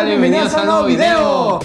Bienvenidos a un nuevo video.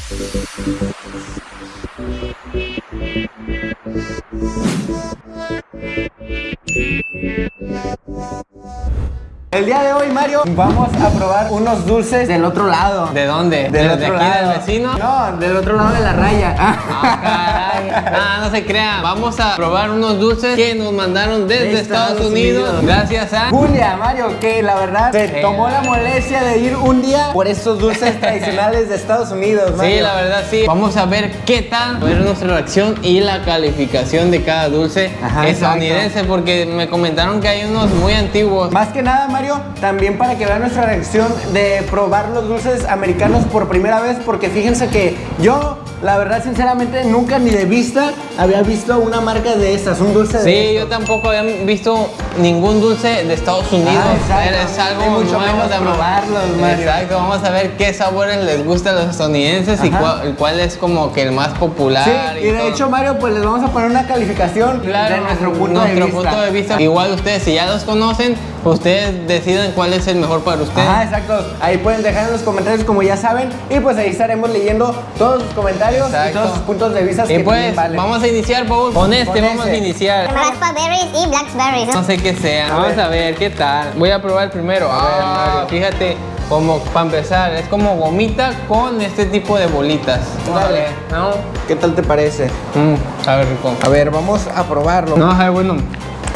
El día de hoy, Mario, vamos a probar unos dulces del otro lado. ¿De dónde? Del ¿De, otro aquí lado. del vecino? No, del otro lado de la raya. Ah, caray. No se crean. Vamos a probar unos dulces que nos mandaron desde De Estados, Estados Unidos. Unidos. Gracias a. Julia, Mario, que la verdad se Sí. tomó la molestia de ir un día por estos dulces tradicionales de Estados Unidos, Mario. Sí, la verdad sí. Vamos a ver qué tal, a ver nuestra reacción y la calificación de cada dulce Ajá, estadounidense, porque me comentaron que hay unos muy antiguos. Más que nada, Mario, también para que vean nuestra reacción de probar los dulces americanos por primera vez, porque fíjense que yo, la verdad, sinceramente, nunca ni de vista había visto una marca de estas, un dulce de Sí, estos. yo tampoco había visto ningún dulce de Estados Unidos. Ah, exacto. es algo Y mucho nuevo menos probarlos, Mario. Exacto, vamos a ver qué sabores les gusta a los estadounidenses y cuál, cuál es como que el más popular. Sí, y de todo. hecho, Mario, pues les vamos a poner una calificación Claro, de nuestro punto nuestro de vista. punto de vista. Igual ustedes, si ya los conocen, ustedes deciden cuál es el mejor para ustedes. Ajá, exacto. Ahí pueden dejar en los comentarios como ya saben y pues ahí estaremos leyendo todos sus comentarios y todos sus puntos de vista y que pues, valen. vamos a iniciar, Paul. Con este Con vamos a iniciar. Raspberries y blackberries. No sé qué sea. A Vamos ver. a ver qué tal. Voy a probar primero. A ver, Ah, Mario. fíjate, como para empezar, es como gomita con este tipo de bolitas. Dale. ver, ¿no? ¿Qué tal te parece? Mm, a ver, rico. A ver, vamos a probarlo. No, a ver, bueno.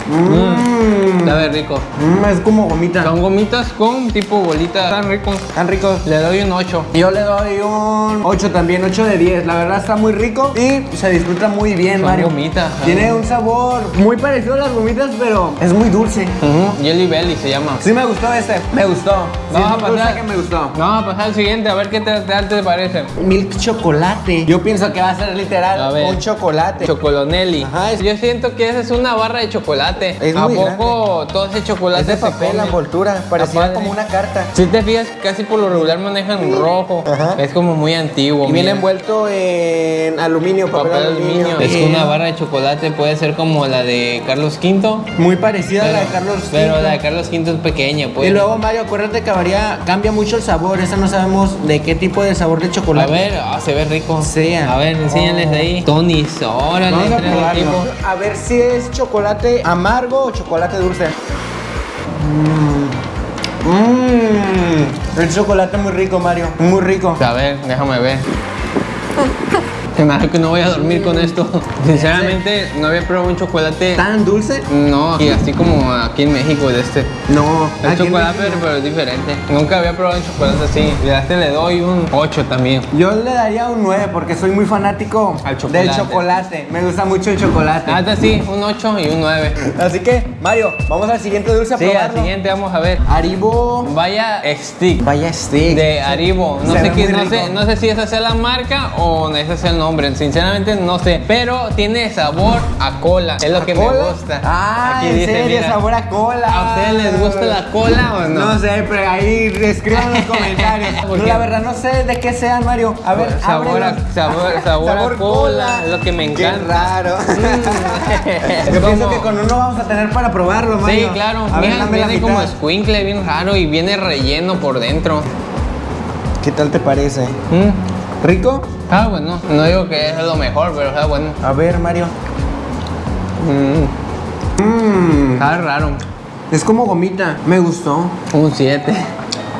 Mmm. A ver, rico. Mm, es como gomita. Son gomitas con tipo bolitas. Tan ricos. Tan ricos. Le doy un 8. Yo le doy un 8 también, 8 de 10. La verdad está muy rico y se disfruta muy bien, Son Mario. gomitas. Tiene un sabor muy parecido a las gomitas, pero es muy dulce. Ujú, Jelly Belly se llama. Sí me gustó este, me gustó. Sí, Vamos a pasar. que me gustó. Vamos a pasar al siguiente, a ver qué te, parece. Milk chocolate. Yo pienso que va a ser literal A ver. un chocolate. Chocolonelli. Ajá, Yo siento que esa es una barra de chocolate. Es ¿A muy poco todo ese chocolate es de papel la envoltura, parecía padre. como una carta. Si te fijas, casi por lo regular manejan rojo. Ajá. Es como muy antiguo. Y viene envuelto en aluminio, papel, Papel aluminio. aluminio. Es que una barra de chocolate puede ser como la de Carlos V. Muy parecida a la de pero- Carlos Pero V. la de Carlos V es pequeña, pues. Y luego, Mario, acuérdate que varía, cambia mucho el sabor. Esta no sabemos de qué tipo de sabor de A chocolate. ver, ah, se ve rico. Sea. A ver, enséñales de ahí. Tonis, órale, Vamos a probarlo. A ver si es chocolate amargo o chocolate dulce. Mmm. El chocolate muy rico, Mario. Muy rico. A ver, déjame ver. me hace que no voy a dormir con esto. Sinceramente, no había probado un chocolate. ¿Tan dulce? No, y así como aquí en México de este. No. El chocolate, pero es diferente. Nunca había probado un chocolate así. Y a este le doy un 8 también. Yo le daría un 9 porque soy muy fanático Al chocolate. del chocolate. Me gusta mucho el chocolate. Ah, este sí, un 8 y un 9. Así que, Mario, vamos al siguiente dulce a Sí, al siguiente vamos a ver. Haribo. Vaya stick. Vaya stick. De Haribo. No sé, qué, no, sé, no sé si esa sea la marca o ese sea el nombre. Sinceramente no sé. Pero tiene sabor a cola. Es lo que me ¿Cola? gusta. Ah, Aquí en dice, serio, mira, sabor a cola. ¿A ustedes les gusta la cola o no? No sé, pero ahí escriban en los comentarios. ¿Por No, qué? la verdad no sé de qué sean, Mario. A ver, sabor a, sabor, sabor, a cola, es lo que me encanta. Qué raro. Es Yo pienso que con uno vamos a tener para probarlo, Sí, Mario. claro. A ver, Mira, la viene como squinkle, bien raro y viene relleno por dentro. ¿Qué tal te parece? Mm. ¿Rico? Ah, bueno. No digo que es lo mejor, pero está bueno. A ver, Mario. Mm. Mmm. Está raro. Es como gomita. Me gustó. Un 7.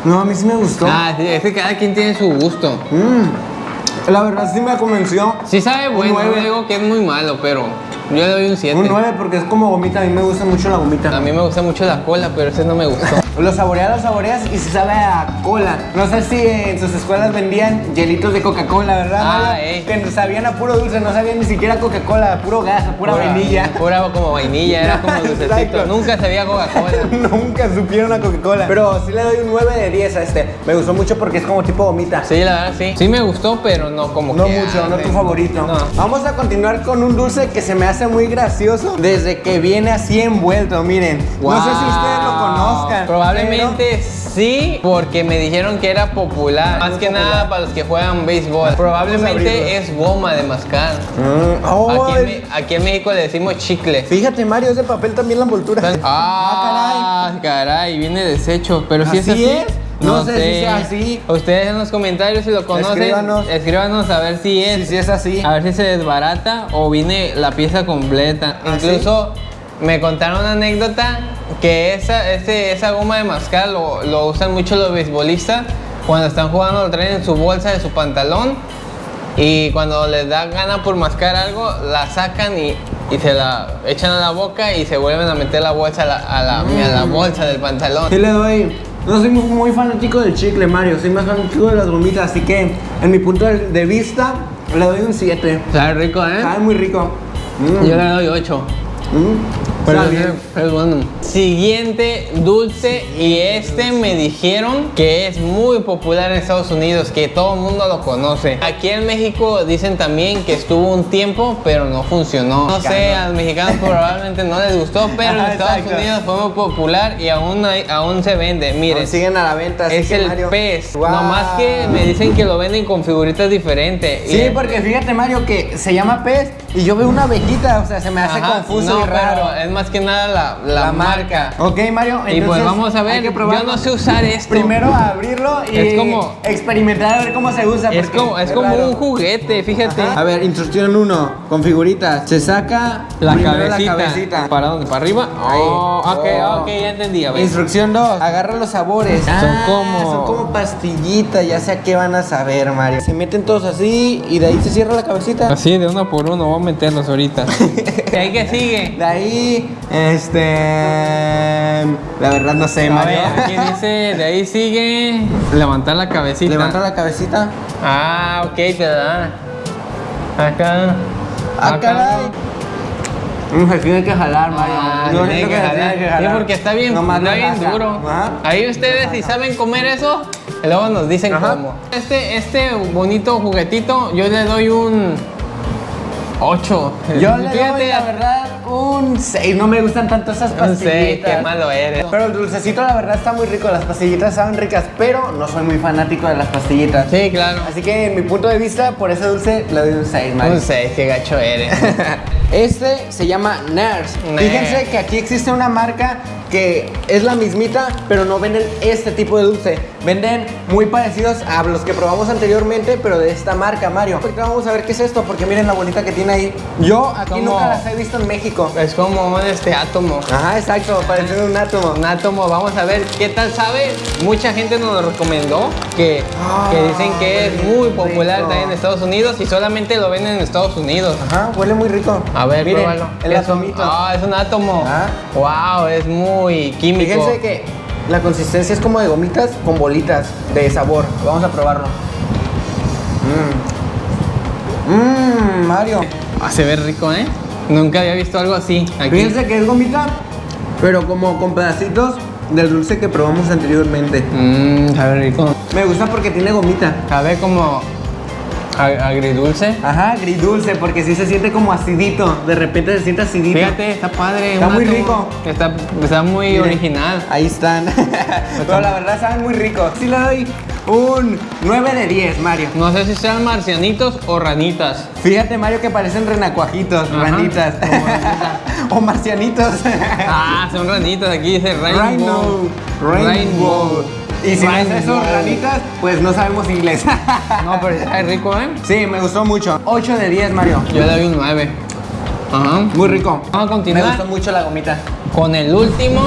No, a mí sí me gustó. Ah, sí, es que cada quien tiene su gusto. Mm. La verdad sí me convenció. Sí sabe bueno, no digo que es muy malo, pero yo le doy un 7. Un 9 porque es como gomita. A mí me gusta mucho la gomita. A mí me gusta mucho la cola, pero ese no me gustó. Lo saboreas, lo saboreas y se sabe a cola. No sé si en sus escuelas vendían hielitos de Coca-Cola, ¿verdad? Ah, ey. Que sabían a puro dulce, no sabían ni siquiera Coca-Cola, puro gas, a pura, vainilla. Pura como vainilla, era como dulcecito. Nunca sabía Coca-Cola. Nunca supieron a Coca-Cola. Pero sí le doy un 9 de 10 a este. Me gustó mucho porque es como tipo gomita. Sí, la verdad sí. Sí me gustó, pero no como No que, mucho, ah, no tu favorito. No. Vamos a continuar con un dulce que se me hace muy gracioso desde que viene así envuelto, miren. No sé si ustedes lo conozcan. Probablemente sí, porque me dijeron que era popular. Más que popular. nada para los que juegan béisbol. Probablemente es goma de mascar. Mm, oh, Aquí en, es- Me- aquí en México le decimos chicle. Fíjate, Mario, es de papel también la envoltura. Ah, caray, viene deshecho, pero si es ¿Así así. es? No sé si sea así. Ustedes en los comentarios si lo conocen, Escríbanos. escríbanos a ver si es. Si es así. A ver si se desbarata o viene la pieza completa. ¿Ah, Incluso me contaron una anécdota que esa, ese- esa goma de mascar lo, lo usan mucho los beisbolistas cuando están jugando, lo traen en su bolsa de su pantalón y cuando les da gana por mascar algo, la sacan y, y se la echan a la boca y se vuelven a meter la bolsa a la, a la, a la bolsa del pantalón. Sí le doy. No soy muy, muy fanático del chicle, Mario. Soy más fanático de las gomitas. Así que, en mi punto de, de vista, le doy un 7. Sabe rico, ¿eh? Sabe muy rico. Mm, Yo le doy 8. mm. Pero es, bueno. Siguiente dulce y este me dijeron que es muy popular en Estados Unidos, que todo el mundo lo conoce. Aquí en México dicen también que estuvo un tiempo, pero no funcionó. No sé, a los mexicanos probablemente no les gustó, pero en Estados exacto. Unidos fue muy popular y aún, hay- aún se vende. Miren, siguen a la venta. así es que, el Mario. pez. Wow. Nomás que me dicen que lo venden con figuritas diferentes. Sí, Y- porque fíjate, Mario, que se llama pez y yo veo una abejita. O sea, se me hace Ajá, confuso no, y raro. pero más que nada la, la marca. Ok, Mario. Y pues entonces vamos a ver, que yo no sé usar esto. Primero abrirlo y Es como- experimentar a ver cómo se usa. es como, es como raro. un juguete, fíjate. A ver, instrucción 1, con figuritas. Se saca La cabecita. la cabecita. ¿Para dónde? ¿Para arriba? Ahí. Oh, ok, Oh. ok, ya entendí. A ver. Instrucción 2, agarra los sabores. Son como- Son como pastillitas, ya sé a qué van a saber, Mario. Se meten todos así y de ahí se cierra la cabecita. Así, de uno por uno, vamos a meterlos ahorita. ¿Y ahí qué sigue? De ahí, este. La verdad no sé, Mario. ver, aquí dice, de ahí sigue levantar la cabecita. Levanta la cabecita. Ah, ok, te da. Acá. Ah, caray. Mm, se tiene que jalar, Mario. Ah, Yo tiene que jalar. tiene que Sí, porque está bien, está no bien raja. duro. Ajá. Ahí ustedes si saben comer eso, luego nos dicen Ajá. cómo. Este, este bonito juguetito, yo le doy un 8. Yo le doy, la verdad, un 6. No me gustan tanto esas pastillitas. sé, qué malo eres. Pero el dulcecito, la verdad, está muy rico. Las pastillitas saben ricas, pero no soy muy fanático de las pastillitas. Sí, claro. Así que, en mi punto de vista, por ese dulce le doy un 6, Mario. Un 6, qué gacho eres. Este se llama. Nars. Fíjense que aquí existe una marca que es la mismita, pero no venden este tipo de dulce. Venden muy parecidos a los que probamos anteriormente, pero de esta marca, Mario. Ahorita vamos a ver qué es esto, porque miren la bolita que tiene ahí. Yo aquí Como- nunca las he visto en México. es como un este átomo. Ajá, exacto, parece un átomo. Un átomo, vamos a ver qué tal sabe. Mucha gente nos lo recomendó, que, que dicen que es muy popular rico. también en Estados Unidos y solamente lo venden en Estados Unidos. Ajá, huele muy rico. A ver, miren, pruébalo. el atomito. Ah, es un átomo. Ah. Wow, es muy químico. Fíjense que la consistencia es como de gomitas con bolitas de sabor. Vamos a probarlo. Mmm. Mmm, Mario. Ah, se ve rico, ¿eh? Nunca había visto algo así. Aquí. Fíjense que es gomita, pero como con pedacitos del dulce que probamos anteriormente. Mmm, sabe rico. Me gusta porque tiene gomita. Sabe como agridulce. Ajá, agridulce, porque sí se siente como acidito. De repente se siente acidito. Fíjate, está padre. Está muy rico. Está, está muy Miren, original. Ahí están. pero la verdad saben muy ricos. Sí le doy un 9 de 10, Mario. No sé si sean marcianitos o ranitas. Fíjate, Mario, que parecen renacuajitos, Ajá, ranitas. o marcianitos. Ah, son ranitas. Aquí dice rainbow. Rainbow. Rainbow. Y si no es ranitas, pues no sabemos inglés. No, pero está rico, ¿eh? sí, me gustó mucho. 8 de 10, Mario. Yo le doy un 9. Ajá. Muy rico. Vamos a Me continuar gustó mucho la gomita. con el último.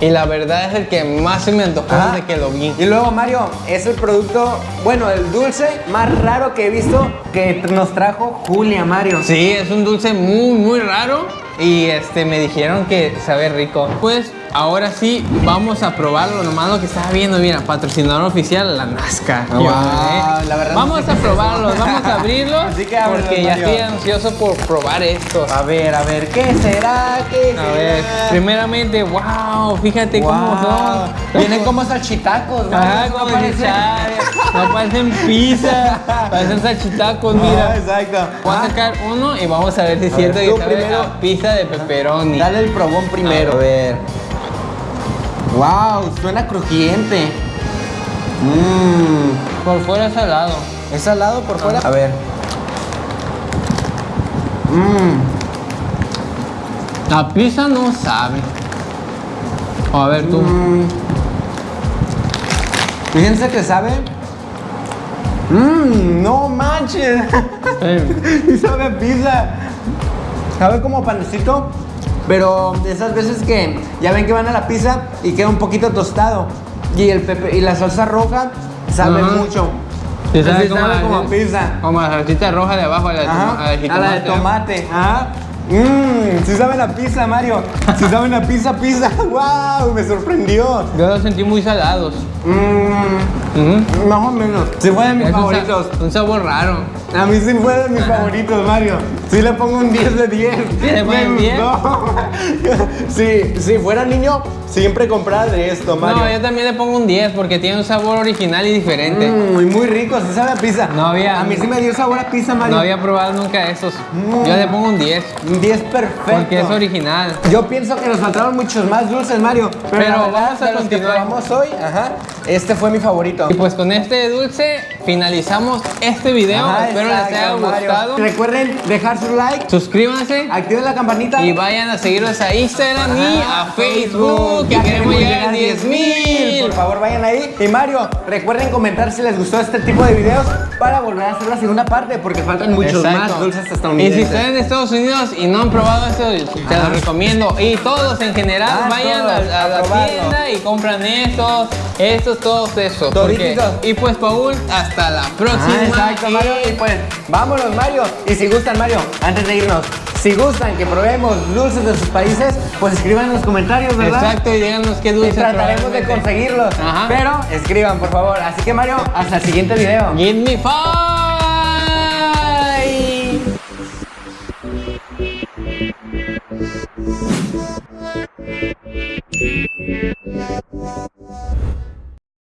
Y la verdad es el que más se me antojó Ajá. desde que lo vi. Y luego, Mario, es el producto, bueno, el dulce más raro que he visto que nos trajo Julia, Mario. Sí, es un dulce muy, muy raro. Y este, me dijeron que sabe rico. Pues ahora sí, vamos a probarlo. Nomás lo que estaba viendo, mira, patrocinador oficial, la Nazca. Ah, wow, la verdad vamos a probarlos, vamos a abrirlos. Así que porque ya estoy ansioso por probar estos. A ver, a ver, ¿qué será? ¿Qué A ver, primeramente, wow, fíjate cómo son. Vienen como salchitacos, Mario. Ajá, no como parecen- no parecen pizza, parecen salchitacos, Ah, mira. exacto. Voy a Ah, sacar uno y vamos a ver si es cierto que primero. pizza de pepperoni. Dale el probón primero. A ver. Wow, suena crujiente. Mmm. Por fuera es salado. ¿Es salado por fuera? A ver. Mmm. La pizza no sabe. A ver tú. Mm. Fíjense que sabe. Mmm, no manches. y sabe a pizza. Sabe como panecito, pero de esas veces que ya ven que van a la pizza y queda un poquito tostado. Y el pepe y la salsa roja sabe Ajá. mucho. Sí, sabe como, sabe pizza. Como la salsita roja de abajo, a la de, Ajá, la de a la de tomate. Ajá. Mmm, sí saben a pizza, Mario. Sí saben a pizza, pizza. ¡Wow! Me sorprendió. Yo los sentí muy salados. Mmm, Más o menos. Sí fue de mis Es un sa- favoritos. Un sabor raro. A mí sí fue de mis favoritos, Mario. Sí le pongo un 10 de 10. ¿Sí le pones Me 10? gustó. Sí, si fuera niño, siempre compraba de esto, Mario. No, yo también le pongo un 10 porque tiene un sabor original y diferente. Mm, y muy rico, sí sabe a pizza. No había- A mí sí me dio sabor a pizza, Mario. No había probado nunca esos. Mm. Yo le pongo un 10 Un 10 perfecto. porque es original. Yo pienso que nos faltaron muchos más dulces, Mario. Pero, vamos a los que probamos hoy, ajá, este fue mi favorito. Y pues con este dulce finalizamos este video. Ajá, Espero les haya Mario. gustado. Recuerden dejar su like, Suscríbanse activen la campanita. y vayan a seguirnos a Instagram y Ajá, a Facebook. Que queremos llegar a 10,000. 10 Por favor, vayan ahí. Y Mario, recuerden comentar si les gustó este tipo de videos para volver a hacer la segunda parte, porque faltan muchos más dulces Y si estadounidenses. están en Estados Unidos y no han probado esto, te lo recomiendo. Y todos en general Ah, vayan todos, a, a a la tienda y compran estos, estos, todos esos. porque- y pues Paul, hasta la próxima. Ah, exacto, y- Mario. Y pues, vámonos, Mario. Y si gustan, Mario, antes de irnos, si gustan que probemos dulces de sus países, pues escriban en los comentarios, ¿verdad? Exacto, y díganos qué Y dulce trataremos de conseguirlos. Ajá. Pero escriban, por favor. Así que, Mario, hasta el siguiente video. Give me five.